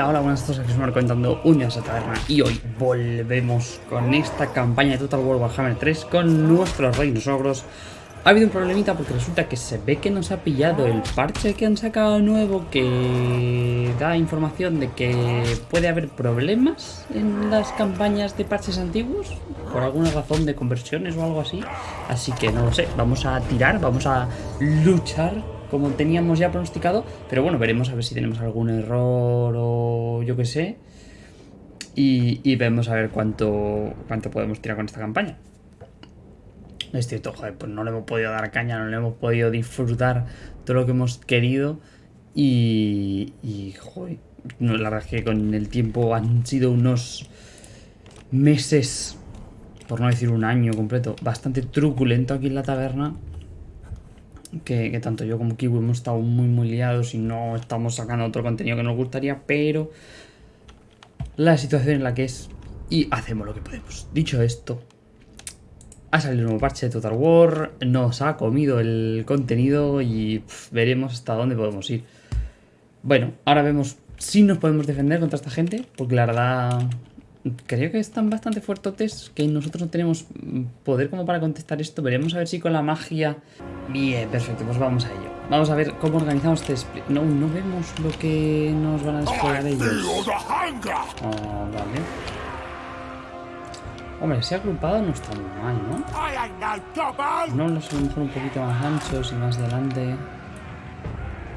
Hola, hola, buenas tardes, aquí os Marco contando un día a taberna y hoy volvemos con esta campaña de Total War Warhammer 3 con nuestros reinos ogros. Ha habido un problemita porque resulta que se ve que nos ha pillado el parche que han sacado nuevo que da información de que puede haber problemas en las campañas de parches antiguos por alguna razón de conversiones o algo así. Así que no lo sé, vamos a tirar, vamos a luchar como teníamos ya pronosticado. Pero bueno, veremos a ver si tenemos algún error o yo qué sé. Y, vemos a ver cuánto, cuánto podemos tirar con esta campaña. Es cierto, joder, pues no le hemos podido dar caña, no le hemos podido disfrutar todo lo que hemos querido. Y, y joder, la verdad es que con el tiempo han sido unos meses, por no decir un año completo, bastante truculento aquí en la taberna que, tanto yo como Kiwi hemos estado muy muy liados y no estamos sacando otro contenido que nos gustaría, pero la situación en la que es y hacemos lo que podemos. Dicho esto, ha salido un nuevo parche de Total War, nos ha comido el contenido y veremos hasta dónde podemos ir. Bueno, ahora vemos si nos podemos defender contra esta gente, porque la verdad creo que están bastante fuertes, que nosotros no tenemos poder como para contestar esto. Veremos a ver si con la magia... Bien, perfecto, pues vamos a ello. Vamos a ver cómo organizamos este No, no vemos lo que nos van a desplegar ellos. Oh, vale. Hombre, si agrupado no está muy mal, ¿no? No los a mejor un poquito más anchos y más delante.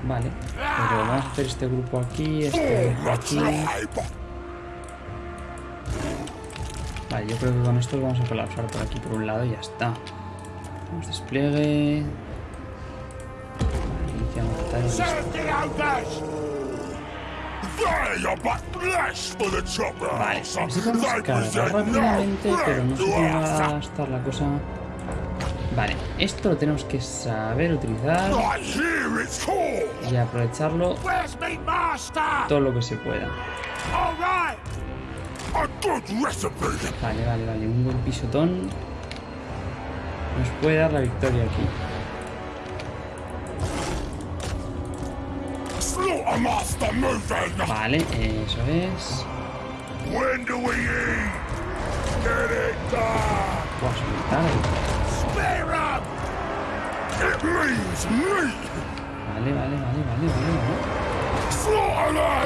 Vale, pero vamos a hacer este grupo aquí, este grupo aquí. Vale, yo creo que con esto lo vamos a colapsar por aquí por un lado y ya está. Vamos despliegue. Iniciamos Vale, necesitamos cargar rápidamente, pero no sé cómo va a estar la cosa. Vale, esto lo tenemos que saber utilizar y aprovecharlo todo lo que se pueda. Vale, vale, vale. Un buen pisotón. Nos puede dar la victoria aquí. Vale, eso es. Vale, vale, vale, vale, vale.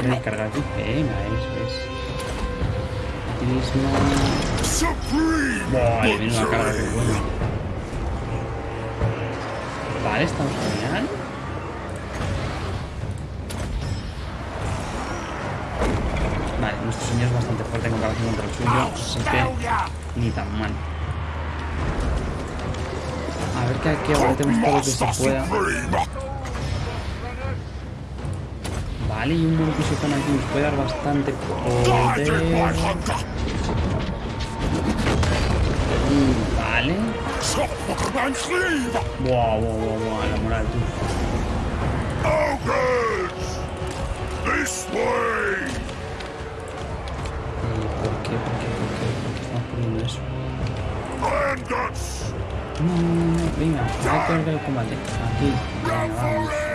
Voy a cargar aquí. Venga, eso es mismo. Vale, viene una cara de bueno. Vale, estamos genial. Vale, nuestro señor es bastante fuerte en comparación contra el suyo, así que ni tan mal. A ver que aquí aguantemos todo lo que se pueda. Vale, y un buen pisotón aquí nos puede dar bastante poder. Vale. Wow, wow, wow, wow, la moral, tú. ¿Por qué? ¿Por qué? ¿Por qué? ¿Por qué estamos poniendo eso? No, venga, hay que ver el combate. Aquí, venga, vamos.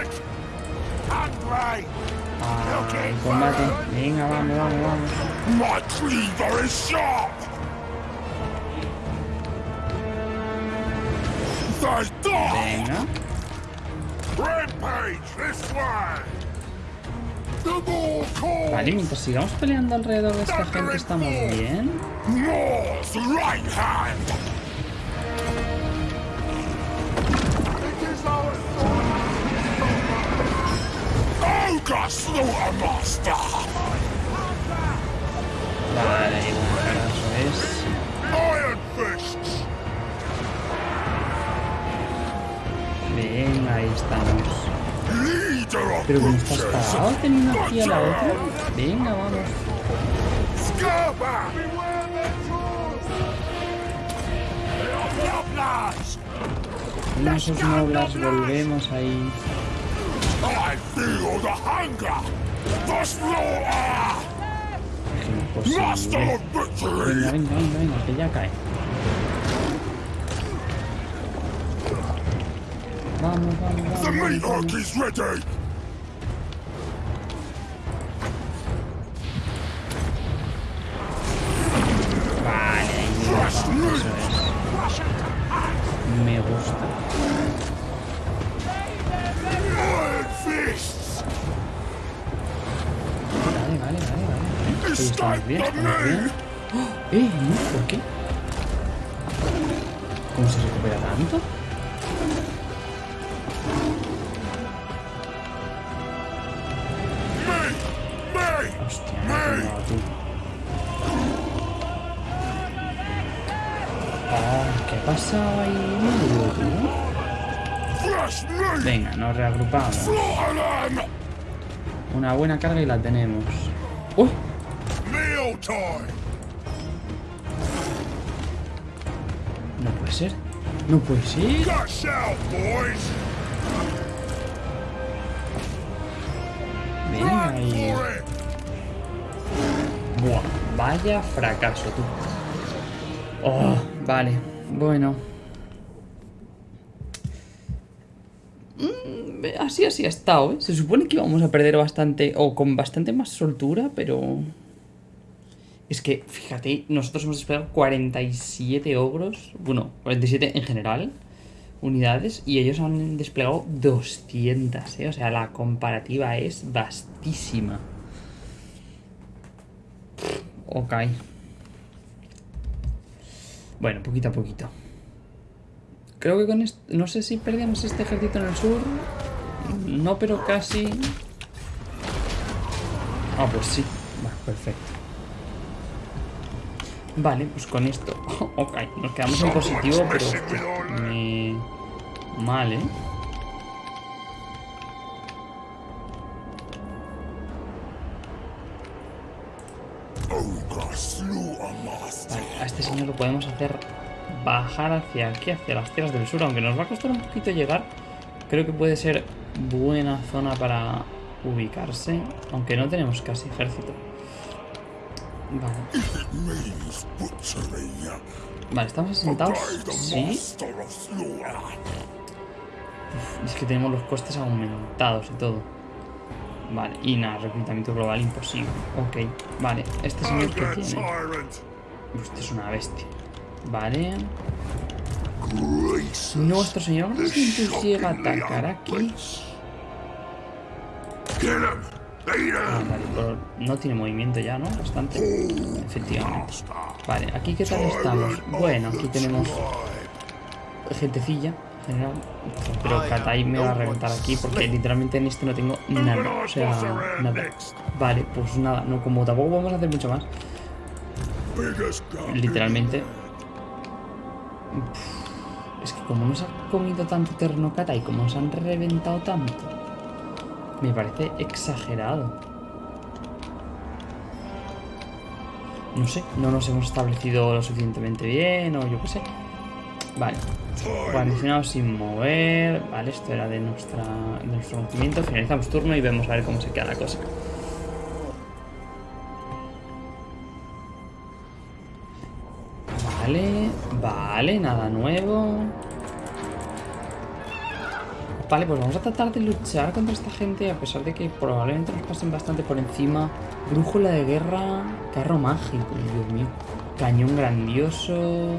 El combate. Venga, vamos, vamos, vamos. My cleaver is sharp. Venga. Vale, mientras sigamos peleando alrededor de esta gente estamos bien. Vale, bueno, eso es. Venga, ahí estamos. Pero como estás parado teniendo aquí a la otra. Venga, vamos. Esos noblas, volvemos ahí. Venga, venga, venga, venga, que ya cae. Vamos, vamos, vamos. The ready. ¿Por qué? ¿Cómo se recupera tanto? Hostia, me. Ah, ¿qué ha pasado ahí? Venga, nos reagrupamos. Una buena carga y la tenemos. No puede ser. No puede ser. Venga ahí. Buah, vaya fracaso, tú. Oh, vale. Bueno. Mm, así, así ha estado, ¿eh? Se supone que íbamos a perder bastante, o con bastante más soltura, pero... Es que, fíjate, nosotros hemos desplegado 47 ogros, bueno, 47 en general, unidades, y ellos han desplegado 200, ¿eh? O sea, la comparativa es vastísima. Ok. Bueno, poquito a poquito. Creo que con esto... No sé si perdíamos este ejército en el sur. No, pero casi... Ah, pues sí. Bueno, perfecto. Vale, pues con esto... ok, nos quedamos en positivo, pero... hostia, me... Mal, ¿eh? Vale, a este señor lo podemos hacer bajar hacia aquí, hacia las tierras del sur, aunque nos va a costar un poquito llegar. Creo que puede ser buena zona para ubicarse, aunque no tenemos casi ejército. Vale, vale estamos the Sí, es que tenemos los costes aumentados y todo. Vale, y nada, reclutamiento global imposible. Ok, vale, este señor que tiene. tyrant. Usted es una bestia. Vale. Nuestro señor llega a atacar aquí. Vale, no tiene movimiento ya, ¿no? Bastante. Efectivamente. Vale, aquí qué tal estamos. Bueno, aquí tenemos gentecilla general. Pero Katai me va a reventar aquí porque literalmente en este no tengo nada. O sea, nada. Vale, pues nada, no, como tampoco vamos a hacer mucho más. Literalmente. Es que como nos ha comido tanto terreno Katai, como nos han reventado tanto, me parece exagerado. No sé, no nos hemos establecido lo suficientemente bien o yo qué sé. Vale. Guarnicionado sin mover. Vale, esto era de, nuestra, de nuestro conocimiento. Finalizamos turno y vemos a ver cómo se queda la cosa. Vale, vale, nada nuevo. Vale, pues vamos a tratar de luchar contra esta gente a pesar de que probablemente nos pasen bastante por encima. Brújula de guerra, carro mágico, Dios mío. Cañón grandioso.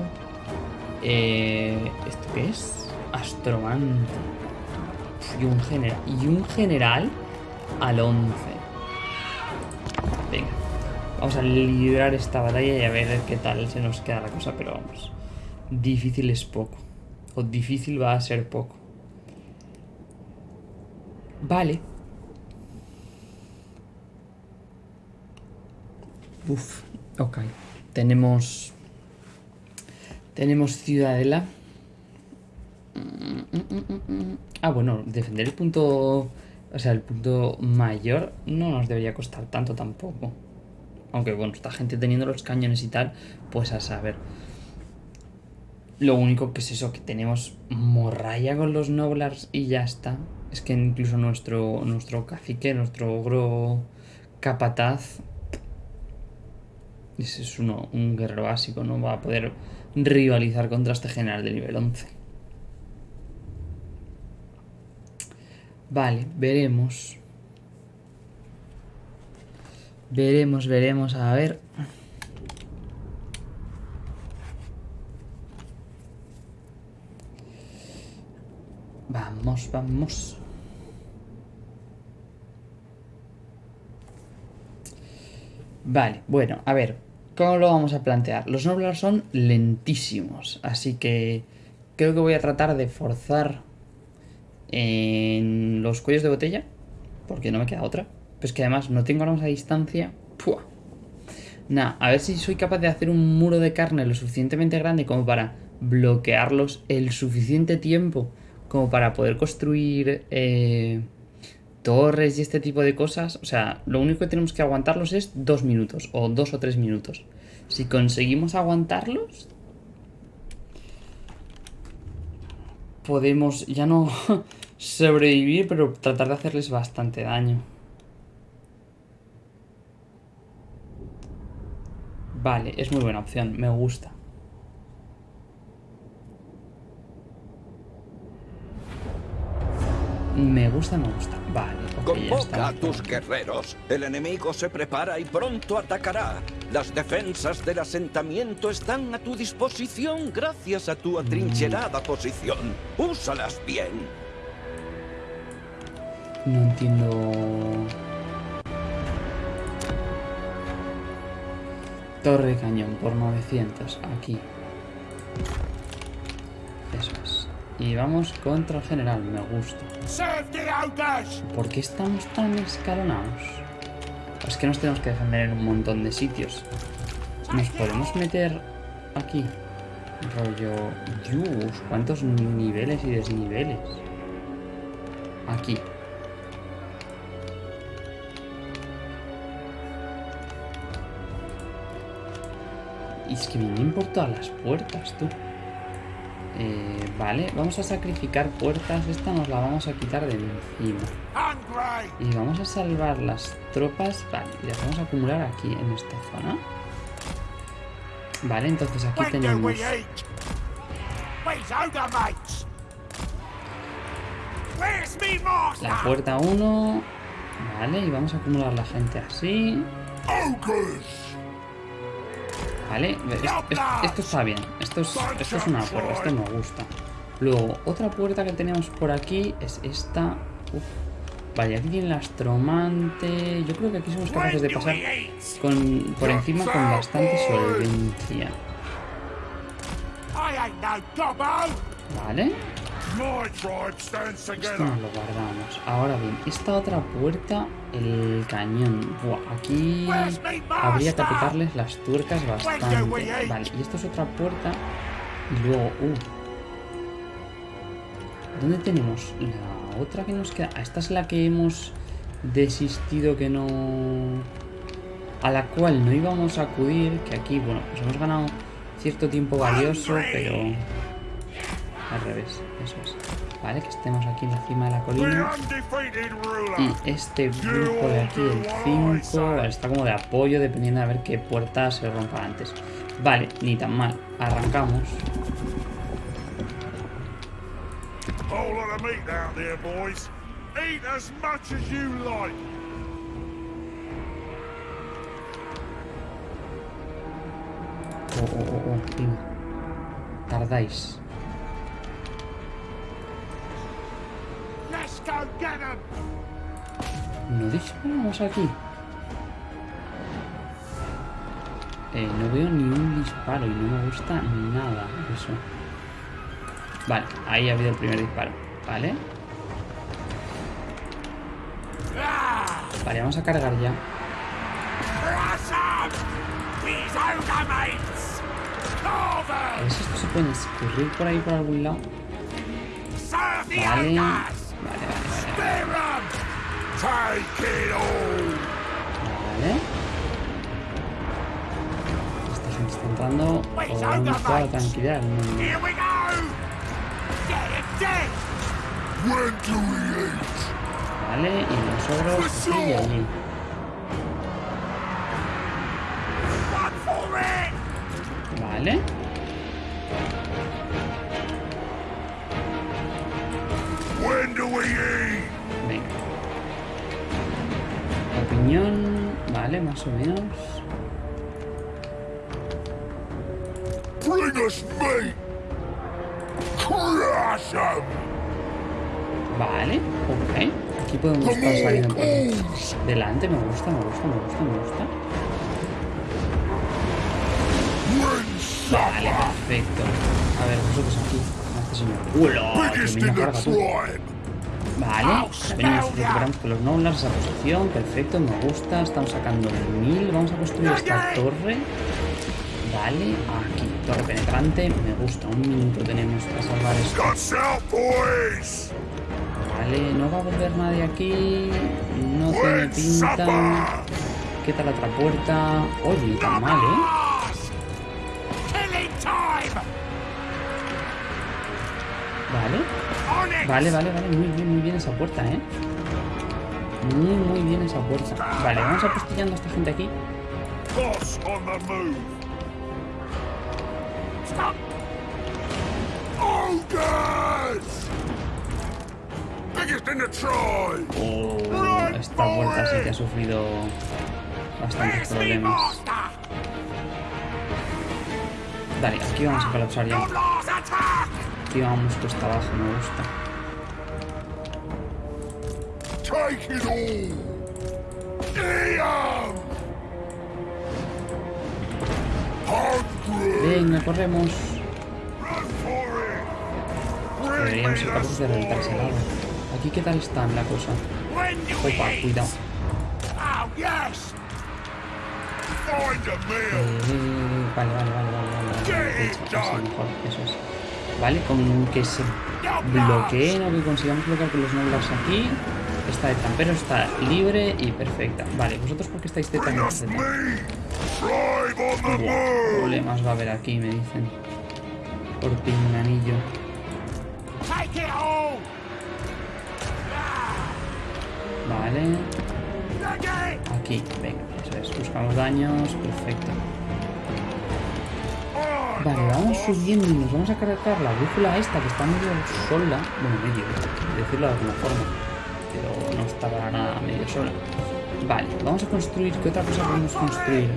Eh, ¿Esto qué es? Astromante. Y un general. Y un general al 11. Venga. Vamos a librar esta batalla y a ver qué tal se nos queda la cosa, pero vamos. Difícil es poco. O difícil va a ser poco. Vale. Uf, ok. Tenemos... Tenemos Ciudadela. Ah, bueno, defender el punto... O sea, el punto mayor no nos debería costar tanto tampoco. Aunque bueno, esta gente teniendo los cañones y tal, pues a saber. Lo único que es eso, que tenemos morralla con los noblars y ya está. Es que incluso nuestro, nuestro cacique, nuestro ogro capataz, ese es uno, un guerrero básico, no va a poder rivalizar contra este general de nivel 11. Vale, veremos. Veremos, veremos, a ver. Vamos, vamos. Vale, bueno, a ver, ¿cómo lo vamos a plantear? Los Noblars son lentísimos, así que creo que voy a tratar de forzar en los cuellos de botella, porque no me queda otra. Pues que además no tengo armas a distancia. ¡Pua! Nada, a ver si soy capaz de hacer un muro de carne lo suficientemente grande como para bloquearlos el suficiente tiempo como para poder construir eh, torres y este tipo de cosas. O sea, lo único que tenemos que aguantarlos es dos minutos o dos o tres minutos. Si conseguimos aguantarlos, podemos ya no sobrevivir, pero tratar de hacerles bastante daño. Vale, es muy buena opción, me gusta. Me gusta, me gusta. Vale, ok, ya Convoca a tus guerreros. El enemigo se prepara y pronto atacará. Las defensas del asentamiento están a tu disposición gracias a tu atrincherada posición. Úsalas bien. No entiendo... Torre cañón por 900, aquí. Eso es. Y vamos contra el general, me gusta. ¿Por qué estamos tan escalonados? Es que nos tenemos que defender en un montón de sitios. Nos podemos meter aquí. Rollo... Dios, cuántos niveles y desniveles. Aquí. Y es que por todas las puertas, tú. Eh, vale, vamos a sacrificar puertas. Esta nos la vamos a quitar de encima. Y vamos a salvar las tropas. Vale, y las vamos a acumular aquí en esta zona. Vale, entonces aquí tenemos... La puerta 1. Vale, y vamos a acumular la gente así. Vale, es- es- esto está bien. Esto es, esto es una puerta, esto me gusta. Luego, otra puerta que tenemos por aquí es esta. Uf. Vale, aquí tiene el astromante. Yo creo que aquí somos capaces de pasar con, por encima con bastante solvencia. Vale, esto nos lo guardamos. Ahora bien, esta otra puerta, el cañón. Buah, aquí habría que apretarles las tuercas bastante. Vale, y esto es otra puerta. Y luego, uh. ¿Dónde tenemos la otra que nos queda? Ah, esta es la que hemos desistido que no... A la cual no íbamos a acudir, que aquí, bueno, pues hemos ganado cierto tiempo valioso, pero... Al revés, eso es. Vale, que estemos aquí en la cima de la colina. Y este grupo de aquí, el 5, está como de apoyo dependiendo de ver qué puerta se rompa antes. Vale, ni tan mal. Arrancamos. Oh, oh, oh, oh. Tardáis. ¿No disparamos aquí? Eh, no veo ni un disparo y no me gusta nada eso. Vale, ahí ha habido el primer disparo. Vale. Vale, vamos a cargar ya. A ver si esto se puede escurrir por ahí por algún lado. Vale, Get it dead! When do we eat? Vale, y los ogros allí. Vale. Más o menos. Vale, ok. Aquí podemos estar saliendo por delante. Me gusta, me gusta, me gusta, me gusta. Vale, perfecto. A ver, vosotros aquí. Este señor. Biggest ¡Qué Vale, venimos, recuperamos con los Noblars esa posición, perfecto, me gusta, estamos sacando el 1000, vamos a construir esta torre. Vale, aquí, torre penetrante, me gusta, un minuto tenemos para salvar esto. Vale, no va a volver nadie aquí, no tiene pinta. ¿Qué tal la otra puerta? Oye, tan mal, ¿eh? Vale. Vale, vale, vale, muy bien, muy bien esa puerta, ¿eh? Muy, muy bien esa puerta. Vale, vamos apostillando a esta gente aquí. Oh, esta vuelta sí que ha sufrido bastantes problemas. Vale, aquí vamos a colapsar ya. Aquí vamos cuesta abajo, me gusta. Take it all. Damn. Hungry. Venga, corremos. Deberíamos ser capaces de reventar ese lado. Aquí, ¿qué tal está la cosa? Opa, cuidado. Oh, Eh, vale, vale, vale, vale, vale, vale. De hecho, así mejor, eso es. Vale, con que se bloqueen o que consigamos bloquear con los noblars aquí. Esta de trampero está libre y perfecta. Vale, ¿vosotros por qué estáis de tan Buah, problemas va a haber aquí, me dicen. Por pinganillo. Vale. Aquí, venga, eso es. Buscamos daños, perfecto. Vale, vamos subiendo y nos vamos a cargar la brújula esta que está medio sola. Bueno, medio, decirlo de alguna forma. Pero no está para nada medio sola. Vale, vamos a construir. ¿Qué otra cosa podemos construir?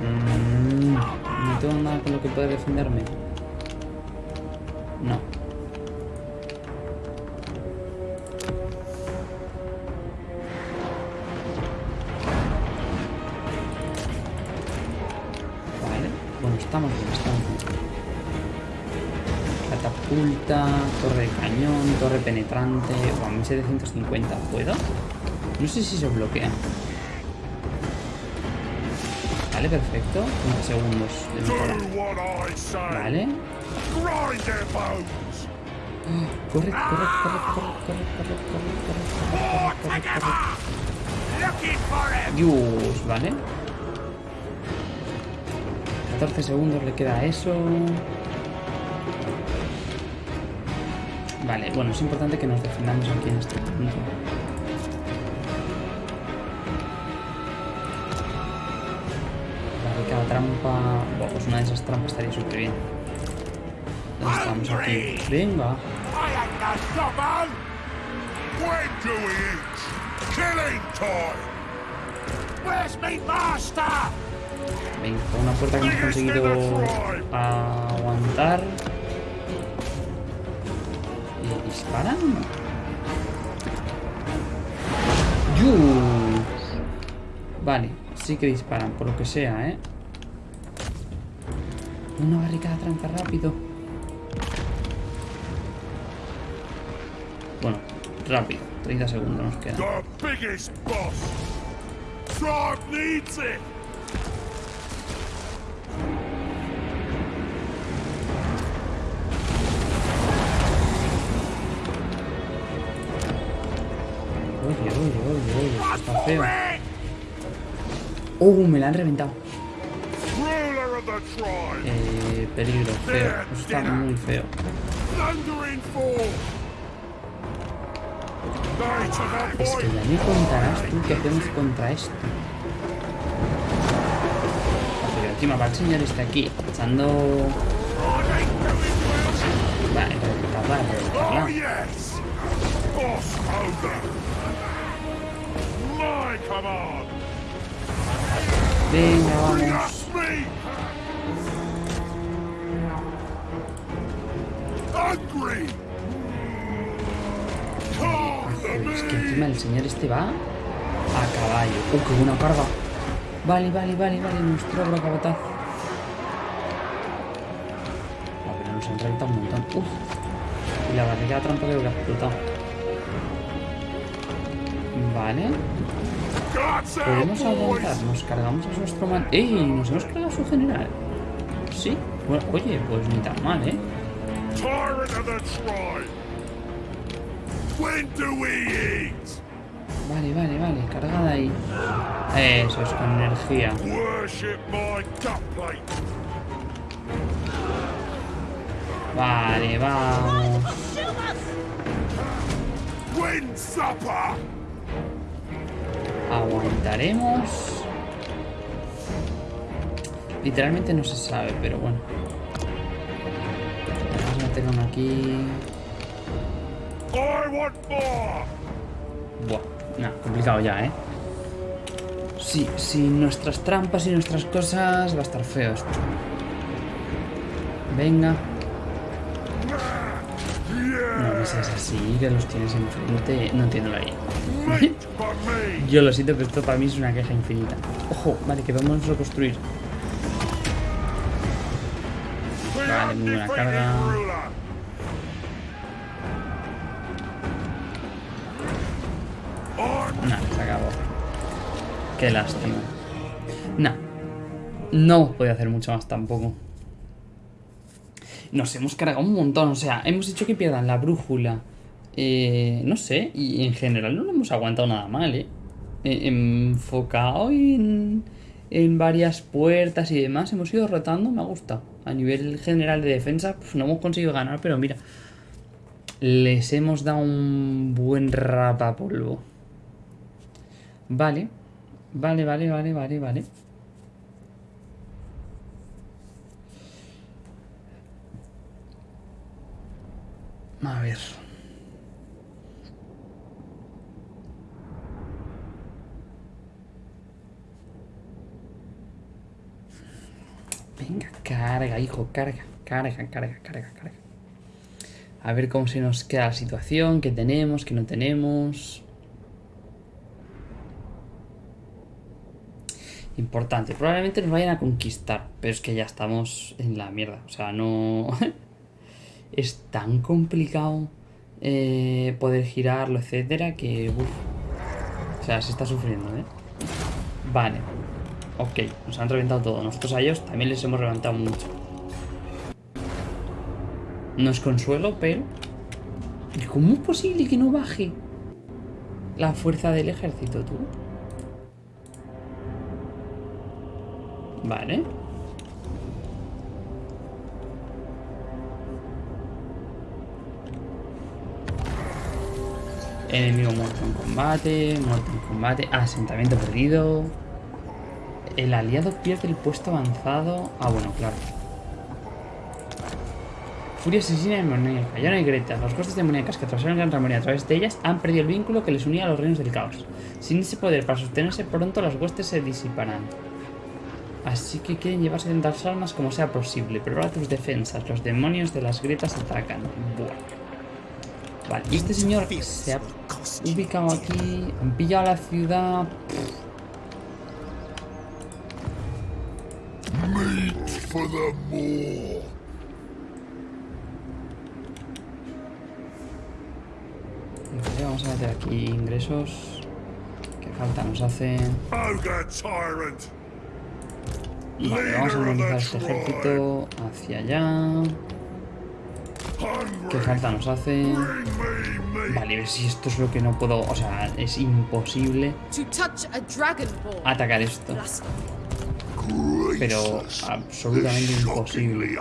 Mm, no tengo nada con lo que pueda defenderme. Estamos bien, estamos bien. Catapulta, torre de cañón, torre penetrante. O a 1750, ¿puedo? No sé si se bloquea. Vale, perfecto. 30 segundos de mejora. Vale. Corre, corre, corre, corre, corre, corre, corre, corre, corre, corre, corre. For him. Dios, vale. 14 segundos le queda eso. Vale, bueno, es importante que nos defendamos aquí en este punto. Cada trampa... Bueno, pues una de esas trampas estaría súper bien. ¿Dónde estamos aquí? Venga. Where's me master? Venga, una puerta que hemos conseguido aguantar. ¿Y disparan? ¡Yus! Vale, sí que disparan, por lo que sea, ¿eh? Una barricada trampa rápido. Bueno, rápido. 30 segundos nos quedan. Oye, oye, oye, esto está feo. ¡Oh! Me la han reventado. Eh, peligro, feo. Eso está muy feo. Es que ya me contarás tú qué hacemos contra esto. Pero encima va el señor este aquí, echando... Vale, reventarla, reventarla. Venga, vamos. Es que encima el señor este va a caballo. ¡Uh, qué buena carga! Vale, vale, vale, vale, nuestro ogro capataz. Ah, pero nos han reventado un montón. Uf. Y la barriga trampa creo que ha explotado. Vale. Podemos aguantar. Nos cargamos a nuestro man. ¡Ey! Nos hemos cargado a su general. Sí. Bueno, oye, pues ni tan mal, ¿eh? Vale, vale, vale. Cargada ahí. Eso es, con energía. Vale, vamos. Aguantaremos. Literalmente no se sabe, pero bueno. Vamos a meter uno aquí. Buah, nah, complicado ya, ¿eh? Sí, sin nuestras trampas y nuestras cosas va a estar feo esto. Venga. No me seas así, que los tienes enfrente. No entiendo la idea. Yo lo siento, pero esto para mí es una queja infinita. Ojo, vale, que podemos reconstruir. The Vale, muy buena carga. Nah, se acabó. Qué lástima. Nah. No podía hacer mucho más tampoco. Nos hemos cargado un montón. O sea, hemos hecho que pierdan la brújula. Eh, no sé. Y en general no lo hemos aguantado nada mal, ¿eh? Eh, Enfocado en, en varias puertas y demás. Hemos ido rotando. Me ha gustado. A nivel general de defensa, pues no hemos conseguido ganar. Pero mira. Les hemos dado un buen rapapolvo. Vale. Vale, vale, vale, vale, vale. A ver. Venga, carga, hijo, carga, carga, carga, carga, carga. A ver cómo se nos queda la situación, qué tenemos, qué no tenemos. Importante, probablemente nos vayan a conquistar, pero es que ya estamos en la mierda. O sea, no... es tan complicado eh, poder girarlo, etcétera, que... uf. O sea, se está sufriendo, ¿eh? Vale. Ok, nos han reventado todo. Nosotros a ellos también les hemos reventado mucho. No es consuelo, pero... ¿Y ¿Cómo es posible que no baje la fuerza del ejército, tú? Vale. Enemigo muerto en combate, muerto en combate, asentamiento perdido. El aliado pierde el puesto avanzado. Ah, bueno, claro. Furia asesina demoníaca. Ya no hay Greta. Los costes demoníacas que atravesaron Gran Ramonia a través de ellas han perdido el vínculo que les unía a los reinos del caos. Sin ese poder para sostenerse, pronto las huestes se disiparán. Así que quieren llevarse tantas almas como sea posible. Prepara tus defensas. Los demonios de las grietas atacan. Buah. Vale, este señor se ha ubicado aquí. Han pillado la ciudad. For the more! Vale, vamos a meter aquí ingresos. Que falta nos hace. Vale, vamos a movilizar este ejército hacia allá. ¿Qué falta nos hace? Vale, a ver si esto es lo que no puedo. O sea, es imposible To touch a dragon ball. atacar esto. Pero absolutamente imposible.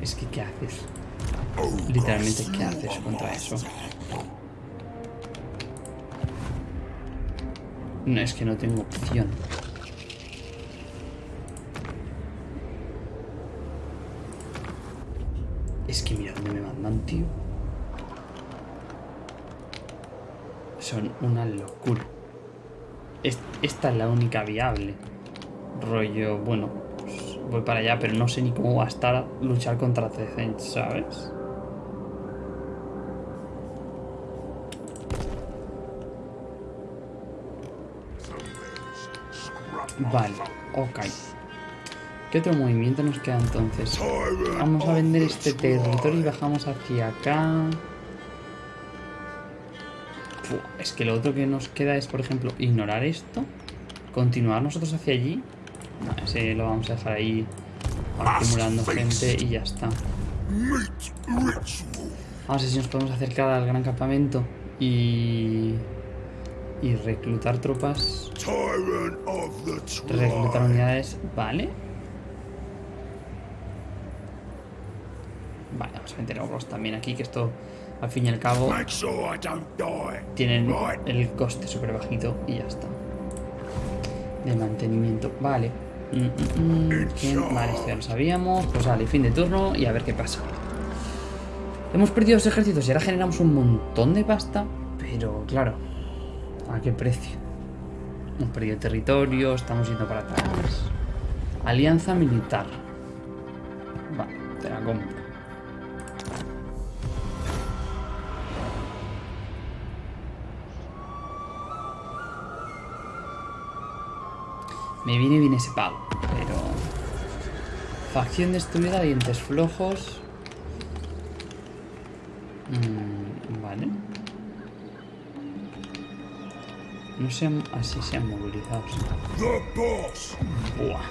Es que, ¿qué haces? Ogre Literalmente, ¿qué haces contra eso? No, es que no tengo opción. Es que mira dónde me mandan, tío. Son una locura. es- esta es la única viable. Rollo, bueno, pues voy para allá, pero no sé ni cómo va a estar luchar contra Tezench, ¿sabes? Vale, ok. ¿Qué otro movimiento nos queda entonces? Vamos a vender este territorio y bajamos hacia acá. Es que lo otro que nos queda es, por ejemplo, ignorar esto. Continuar nosotros hacia allí. No, ese lo vamos a dejar ahí acumulando gente y ya está. Vamos a ver si nos podemos acercar al gran campamento y... Y reclutar tropas. Reclutar unidades. Vale. Vale, vamos a meter ogros también aquí, que esto, al fin y al cabo, tienen el coste súper bajito y ya está. De mantenimiento. Vale. Mm, mm, mm. Vale, esto ya lo sabíamos. Pues vale, fin de turno y a ver qué pasa. Hemos perdido dos ejércitos y ahora generamos un montón de pasta. Pero claro, ¿a qué precio? Hemos perdido territorio, estamos yendo para atrás. Alianza militar. Vale, te la compro. Me viene bien ese pago, pero... Facción destruida, dientes flojos. Mm, vale. No se han... Así se han movilizado. sí. The boss. Buah.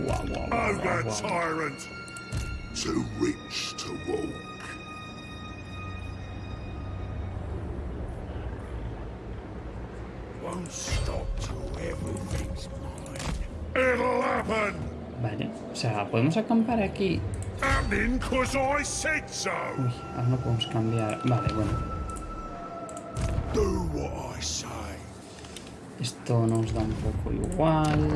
Buah, buah, buah, buah, buah. Sea, podemos acampar aquí. Uy, ahora no podemos cambiar. Vale, bueno. Esto nos da un poco igual.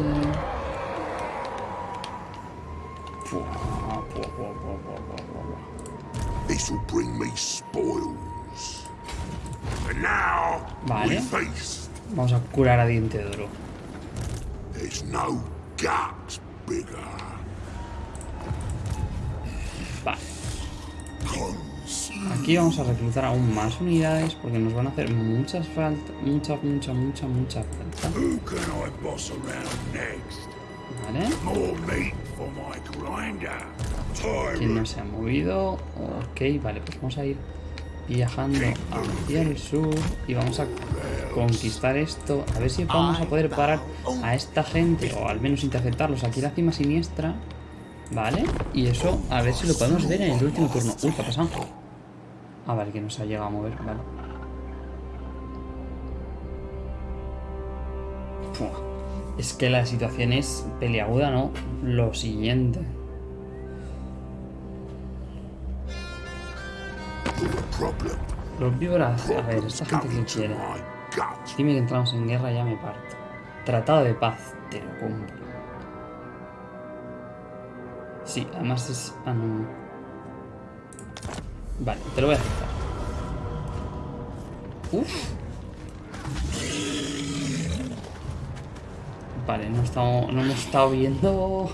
Bring me spoils. And now Vale. Vamos a curar a diente de oro. There's no gut bigger. Vale. Aquí vamos a reclutar aún más unidades porque nos van a hacer muchas falta, mucha, mucha, mucha, mucha falta. Who can I boss around next? Vale. More meat for my grinder. ¿Quién no se ha movido? Ok, vale, pues vamos a ir viajando hacia el sur y vamos a conquistar esto. A ver si vamos a poder parar a esta gente o al menos interceptarlos aquí en la cima siniestra. Vale, y eso a ver si lo podemos ver en el último turno. Uy, ¿qué ha pasado? Ah, vale, que no se ha llegado a mover, vale. Es que la situación es peliaguda, ¿no? Lo siguiente. Los víboras, a ver, esta gente que quiere. Dime que entramos en guerra, ya me parto. Tratado de paz, te lo compro. Sí, además es. Ah, no. Vale, te lo voy a aceptar. Uf. Vale, no hemos estado viendo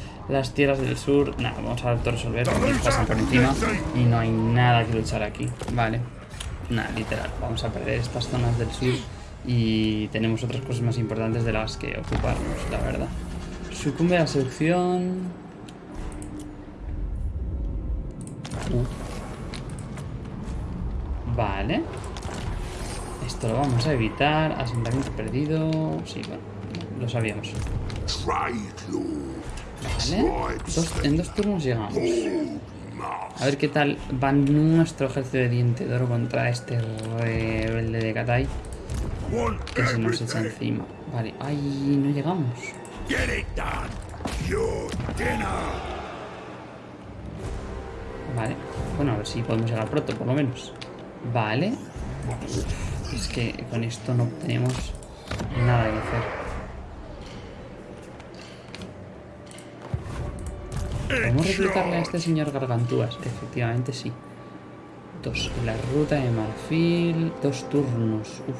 las tierras del sur. Nada, vamos a resolver porque nos pasan por encima y no hay nada que luchar aquí. Vale. Nada, literal. Vamos a perder estas zonas del sur y tenemos otras cosas más importantes de las que ocuparnos, la verdad. Sucumbe a la seducción. Vale. Esto lo vamos a evitar. Asentamiento perdido. Sí, bueno, lo sabíamos. Vale. En dos turnos llegamos. A ver qué tal va nuestro ejército de diente de contra este rebelde de Katai que se nos echa encima. Vale, ay, no llegamos. Vale, bueno, a ver si podemos llegar pronto, por lo menos. Vale. Es que con esto no tenemos nada que hacer. ¿Podemos In reclutarle a este señor Gargantúas? Efectivamente sí. Dos. La ruta de marfil. Dos turnos. Uf.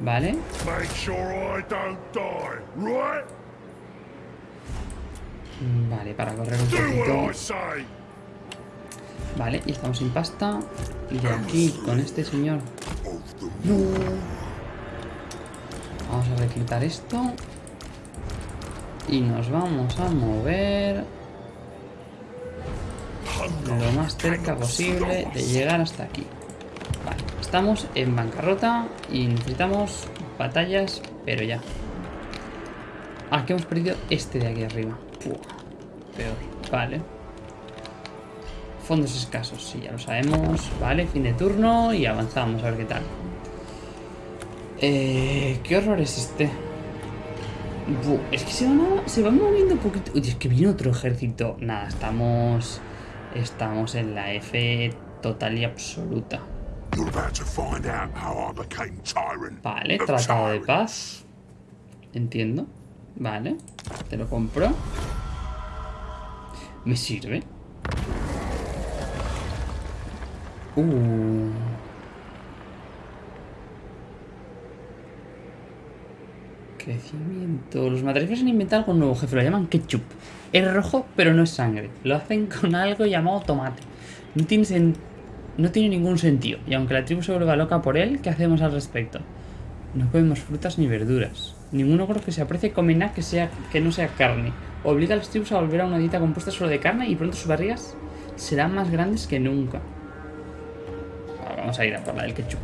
Vale. Make sure I don't die, right? Vale, para correr un poquito. Vale, y estamos sin pasta. Y de aquí, con este señor. No. Vamos a reclutar esto. Y nos vamos a mover lo más cerca posible de llegar hasta aquí. Vale, estamos en bancarrota y necesitamos batallas, pero ya. Ah, que hemos perdido este de aquí arriba. Peor. Vale. Fondos escasos, sí, ya lo sabemos. Vale, fin de turno y avanzamos a ver qué tal. Eh, ¿Qué horror es este? Bu, es que se van, a- se van moviendo un poquito. Uy, es que viene otro ejército. Nada, estamos. Estamos en la F total y absoluta. Vale, tratado de paz. Entiendo. Vale, te lo compro. Me sirve. Uh. Crecimiento. Los materiales han inventado algo nuevo, jefe. Lo llaman ketchup. Es rojo, pero no es sangre. Lo hacen con algo llamado tomate. No tiene, no tiene ningún sentido. Y aunque la tribu se vuelva loca por él, ¿qué hacemos al respecto? No comemos frutas ni verduras. Ningún ogro que se aprecie come nada que, sea, que no sea carne. Obliga a las tribus a volver a una dieta compuesta solo de carne y pronto sus barrigas serán más grandes que nunca. Vamos a ir a por la del ketchup.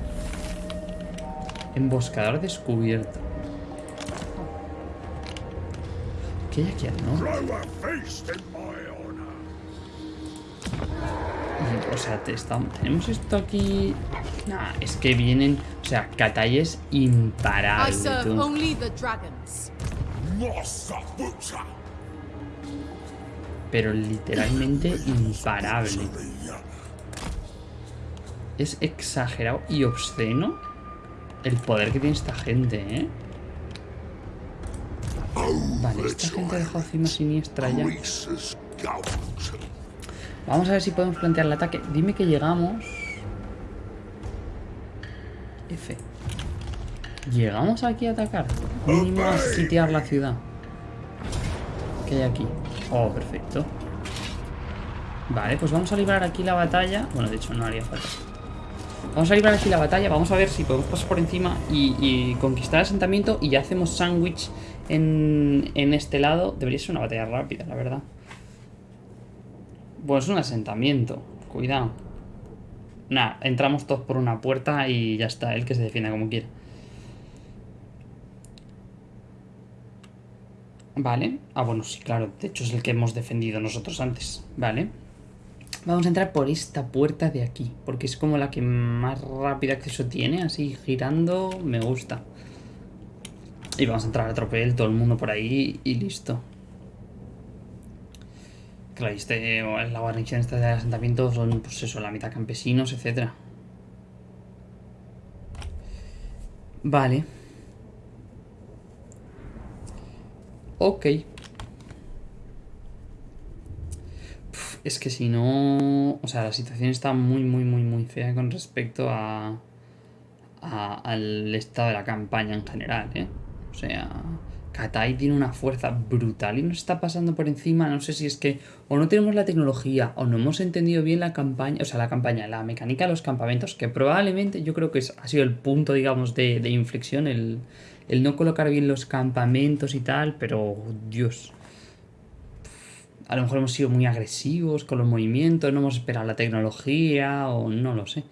Emboscador descubierto. ¿Qué hay aquí. Y, O sea, te tenemos esto aquí. Nah, es que vienen. O sea, Katai es imparable. tú. Pero literalmente imparable. Es exagerado y obsceno el poder que tiene esta gente, ¿eh? Vale, esta gente ha dejado cima siniestra ya. Vamos a ver si podemos plantear el ataque. Dime que llegamos. F. ¿Llegamos aquí a atacar? Mínimo a sitiar la ciudad. ¿Qué hay aquí? Oh, perfecto. Vale, pues vamos a librar aquí la batalla. Bueno, de hecho no haría falta. Vamos a librar aquí la batalla. Vamos a ver si podemos pasar por encima y, conquistar el asentamiento. Y ya hacemos sándwich en, en este lado. Debería ser una batalla rápida, la verdad. Pues un asentamiento. Cuidado. Nah, entramos todos por una puerta y ya está. El que se defienda como quiera. Vale. Ah, bueno, sí, claro. De hecho es el que hemos defendido nosotros antes. Vale. Vamos a entrar por esta puerta de aquí. Porque es como la que más rápido acceso tiene. Así girando. Me gusta. Y vamos a entrar a tropel. Todo el mundo por ahí. Y listo. Claro, y este, la guarnición esta del asentamiento son, pues eso, la mitad campesinos, etcétera. Vale. Ok. Es que si no... O sea, la situación está muy, muy, muy, muy fea con respecto a, a- al estado de la campaña en general, ¿eh? O sea, Katai tiene una fuerza brutal y nos está pasando por encima. No sé si es que o no tenemos la tecnología o no hemos entendido bien la campaña, o sea, la campaña, la mecánica de los campamentos, que probablemente yo creo que es- ha sido el punto, digamos, de, de inflexión, el, el no colocar bien los campamentos y tal, pero Dios. A lo mejor hemos sido muy agresivos con los movimientos, no hemos esperado la tecnología, o no lo sé.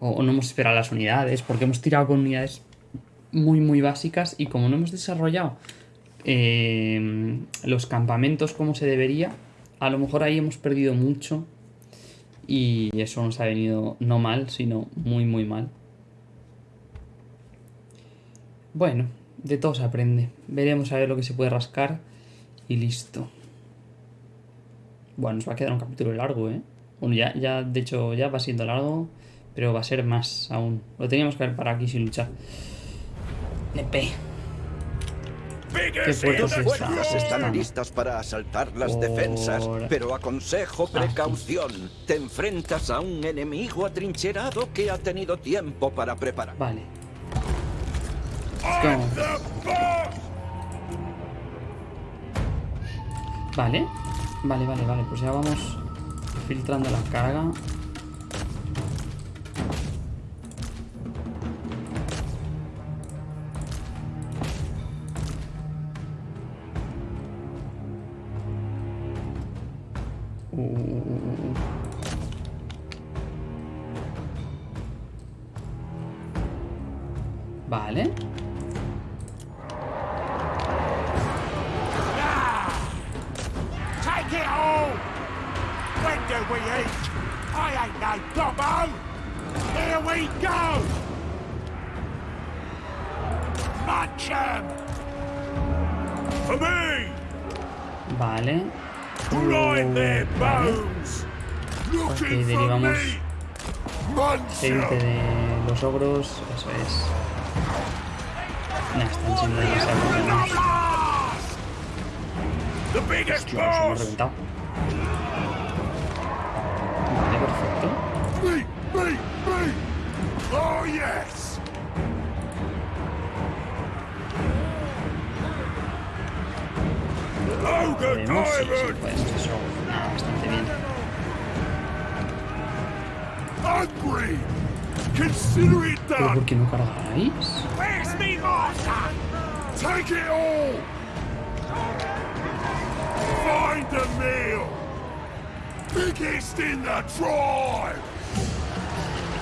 O, no hemos esperado las unidades, porque hemos tirado con unidades muy, muy básicas y como no hemos desarrollado eh, los campamentos como se debería, a lo mejor ahí hemos perdido mucho y eso nos ha venido no mal, sino muy, muy mal. Bueno, de todo se aprende. Veremos a ver lo que se puede rascar y listo. Bueno, nos va a quedar un capítulo largo, ¿eh? Bueno, ya, ya, de hecho, ya va siendo largo, pero va a ser más aún. Lo teníamos que haber para aquí sin luchar. Nepe. ¿Qué fuerzas están Están. listas para asaltar las Por- defensas, pero aconsejo precaución. Te enfrentas a un enemigo atrincherado que ha tenido tiempo para preparar. Vale. Vale. Vale, vale, vale. Pues ya vamos filtrando la carga. Uh, uh, uh. Vale. Los ogros. Eso es. Nah, están siendo demasiado buenos. Blast! The biggest Hostia, los hemos boss! reventado. Take it all! Find the meal! Biggest in the tribe!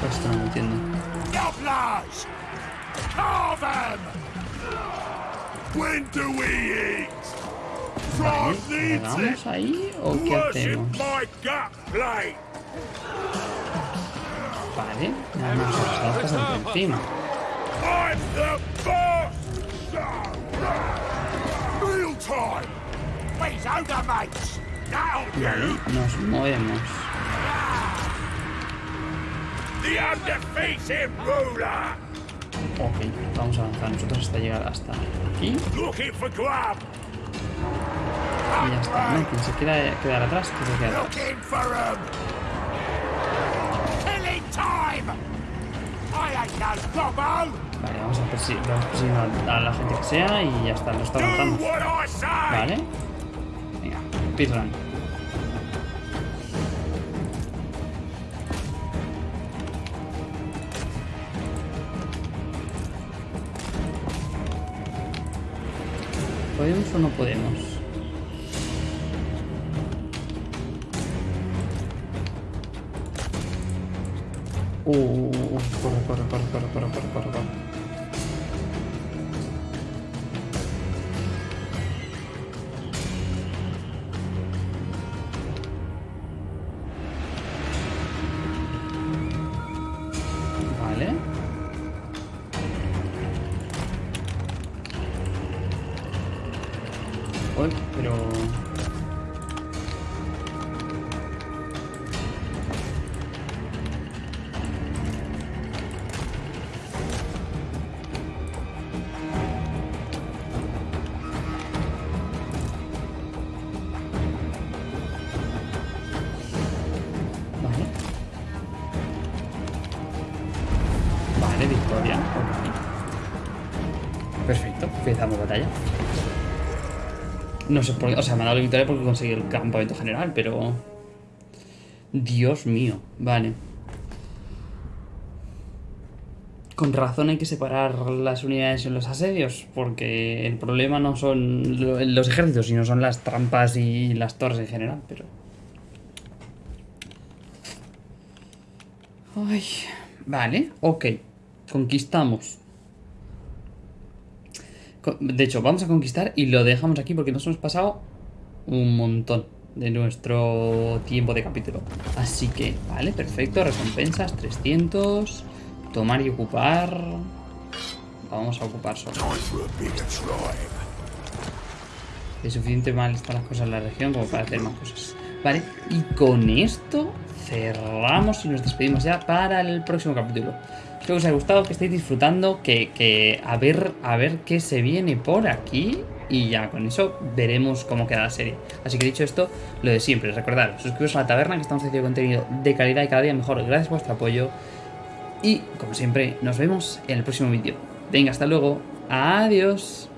Esto no lo entiendo. Gobblers! Carve 'em! When do we eat? Tribe needs it! ahí o qué Worship hacemos? my gut plate! Vale, nada más por encima. I'm the boss! Meal time! Please, mates! That'll Vale, do! nos movemos. The undefeated ruler! Ok, vamos a avanzar nosotros hasta llegar hasta aquí. Looking for grub! Y ya está, ¿no? Quien se quiera quedar atrás, que se quede atrás. 'em! Killing time! I ain't no gobbo! Vale, vamos a perseguir, vamos persiguiendo a, la gente que sea y ya está, lo está! Vale. Venga, speedrun. ¿Podemos o no podemos? Uh, uh, uh, corre, corre, corre, corre, corre, corre, corre, No sé por qué, o sea, me ha dado la victoria porque conseguí el campamento general, pero... Dios mío, vale. Con razón hay que separar las unidades en los asedios, porque el problema no son lo- los ejércitos, sino son las trampas y las torres en general, pero... Ay, vale, ok. Conquistamos. De hecho, vamos a conquistar y lo dejamos aquí porque nos hemos pasado un montón de nuestro tiempo de capítulo. Así que, vale, perfecto. Recompensas 300. Tomar y ocupar. Vamos a ocupar solo. De suficiente mal están las cosas en la región como para hacer más cosas. Vale, y con esto cerramos y nos despedimos ya para el próximo capítulo. Espero que os haya gustado, que estéis disfrutando, que, que a ver a ver qué se viene por aquí y ya con eso veremos cómo queda la serie. Así que dicho esto, lo de siempre, recordad, suscribiros a la taberna que estamos haciendo contenido de calidad y cada día mejor gracias por vuestro apoyo. Y como siempre, nos vemos en el próximo vídeo. Venga, hasta luego. Adiós.